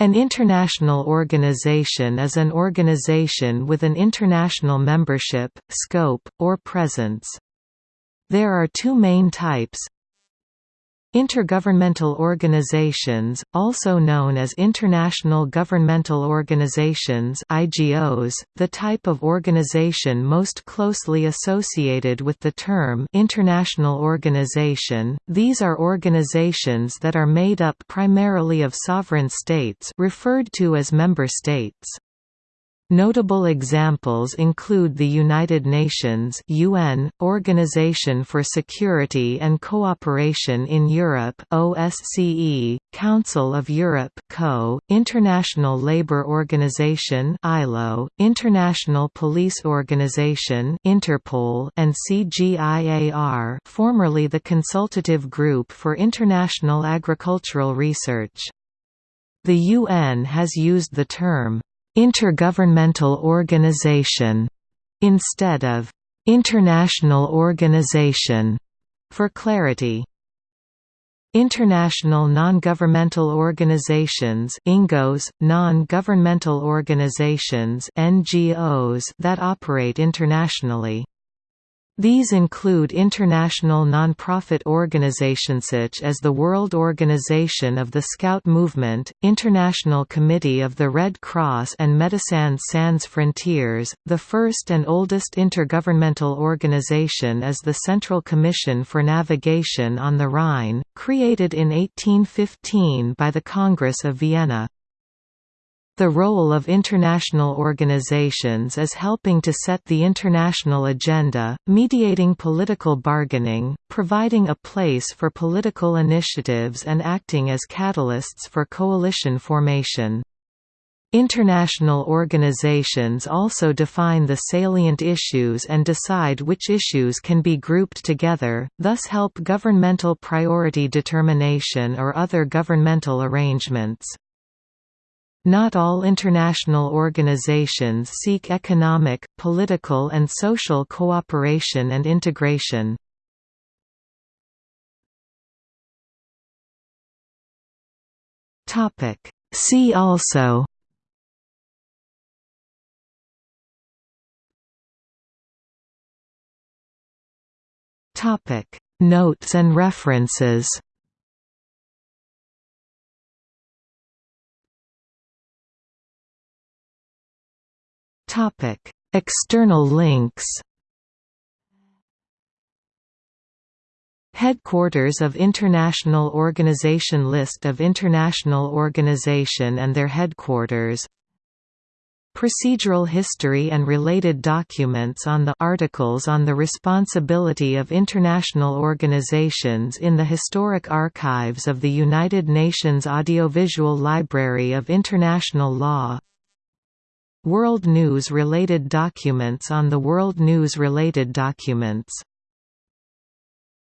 An international organization is an organization with an international membership, scope, or presence. There are two main types Intergovernmental organizations, also known as international governmental organizations IGOs, the type of organization most closely associated with the term international organization, these are organizations that are made up primarily of sovereign states referred to as member states. Notable examples include the United Nations UN, Organization for Security and Cooperation in Europe OSCE, Council of Europe CO, International Labour Organization ILO, International Police Organization Interpol, and CGIAR formerly the Consultative Group for International Agricultural Research. The UN has used the term intergovernmental organization instead of international organization for clarity. International non-governmental organizations INGOs, non-governmental organizations NGOs that operate internationally. These include international non-profit organizations such as the World Organization of the Scout Movement, International Committee of the Red Cross and Médecins Sans Frontières. The first and oldest intergovernmental organization is the Central Commission for Navigation on the Rhine, created in 1815 by the Congress of Vienna. The role of international organizations is helping to set the international agenda, mediating political bargaining, providing a place for political initiatives and acting as catalysts for coalition formation. International organizations also define the salient issues and decide which issues can be grouped together, thus help governmental priority determination or other governmental arrangements. Not all international organizations seek economic, political and social cooperation and integration. See also Notes and references Topic: External links. Headquarters of International Organization List of international organization and their headquarters Procedural history and related documents on the articles on the responsibility of international organizations in the Historic Archives of the United Nations Audiovisual Library of International Law World News-related documents on the World News-related documents